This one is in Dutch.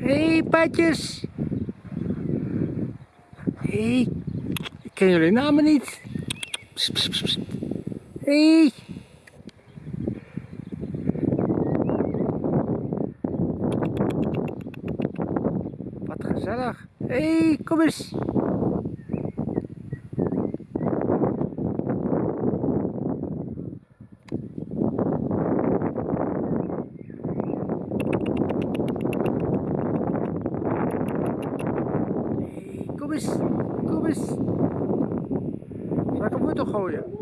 Hey, patjes. Hé, hey. ik ken jullie namen niet. Hé. Hey. Wat gezellig. Hé, hey, kom eens. Eens. Zal ik een wortel gooien?